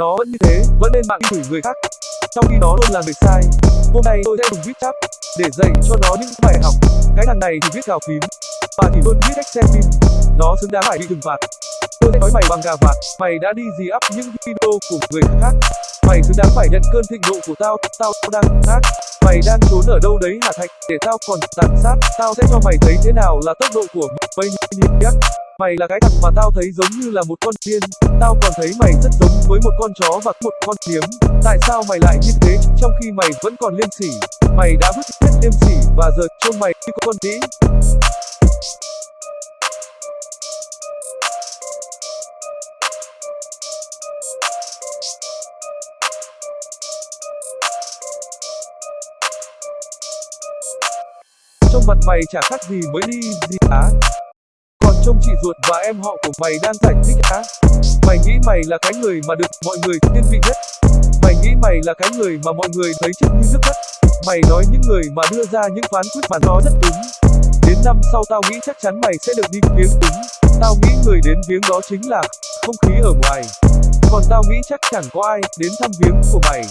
Nó vẫn như thế, vẫn lên mạng chửi người khác. Trong khi nó luôn là người sai. Hôm nay tôi sẽ dùng viết chap để dạy cho nó những bài học. Cái thằng này thì viết gào phím, và thì luôn biết cách xem phim. Nó xứng đáng phải bị trừng phạt. Tôi sẽ nói mày bằng gà vạt, mày đã đi gì up những video của người khác. Mày xứng đáng phải nhận cơn thịnh nộ của tao, tao đang hát. Mày đang trốn ở đâu đấy hả Thạch, để tao còn tàn sát, tao sẽ cho mày thấy thế nào là tốc độ của mày nhé. Mày là cái thằng mà tao thấy giống như là một con điên, tao còn thấy mày rất giống với một con chó và một con kiếm. Tại sao mày lại như thế, trong khi mày vẫn còn liêm sỉ? Mày đã vứt hết liêm sỉ và giờ trông mày như con đĩ. Trong mặt mày chả khác gì mới đi gì á. Còn trông chị ruột và em họ của mày đang giải thích á. Mày nghĩ mày là cái người mà được mọi người thiên vị nhất. Mày nghĩ mày là cái người mà mọi người thấy chất như nước mắt Mày nói những người mà đưa ra những phán quyết mà nó rất đúng. Đến năm sau tao nghĩ chắc chắn mày sẽ được đi viếng đúng. Tao nghĩ người đến viếng đó chính là không khí ở ngoài. Còn tao nghĩ chắc chẳng có ai đến thăm viếng của mày.